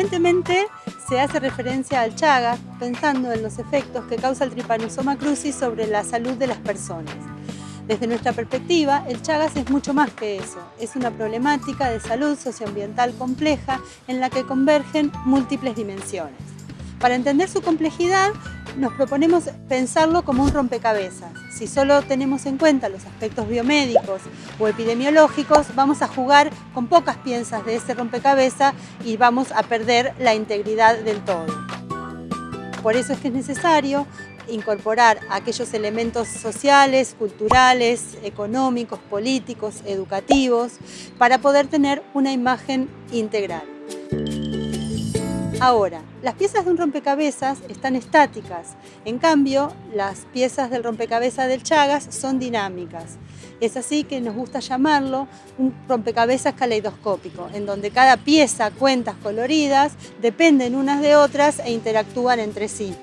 Frecuentemente se hace referencia al Chagas pensando en los efectos que causa el Trypanosoma cruzi sobre la salud de las personas. Desde nuestra perspectiva, el Chagas es mucho más que eso. Es una problemática de salud socioambiental compleja en la que convergen múltiples dimensiones. Para entender su complejidad, nos proponemos pensarlo como un rompecabezas. Si solo tenemos en cuenta los aspectos biomédicos o epidemiológicos, vamos a jugar con pocas piezas de ese rompecabezas y vamos a perder la integridad del todo. Por eso es que es necesario incorporar aquellos elementos sociales, culturales, económicos, políticos, educativos, para poder tener una imagen integral. Ahora, las piezas de un rompecabezas están estáticas, en cambio, las piezas del rompecabezas del Chagas son dinámicas. Es así que nos gusta llamarlo un rompecabezas caleidoscópico, en donde cada pieza, cuentas coloridas, dependen unas de otras e interactúan entre sí.